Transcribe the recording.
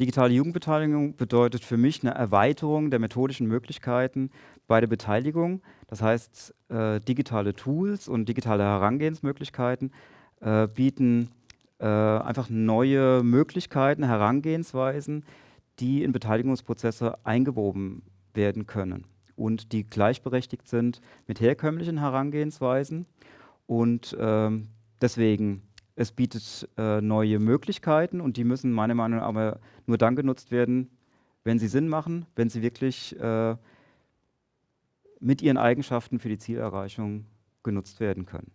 Digitale Jugendbeteiligung bedeutet für mich eine Erweiterung der methodischen Möglichkeiten bei der Beteiligung. Das heißt, äh, digitale Tools und digitale Herangehensmöglichkeiten äh, bieten äh, einfach neue Möglichkeiten, Herangehensweisen, die in Beteiligungsprozesse eingewoben werden können und die gleichberechtigt sind mit herkömmlichen Herangehensweisen. Und ähm, deswegen, es bietet äh, neue Möglichkeiten und die müssen meiner Meinung nach aber nur dann genutzt werden, wenn sie Sinn machen, wenn sie wirklich äh, mit ihren Eigenschaften für die Zielerreichung genutzt werden können.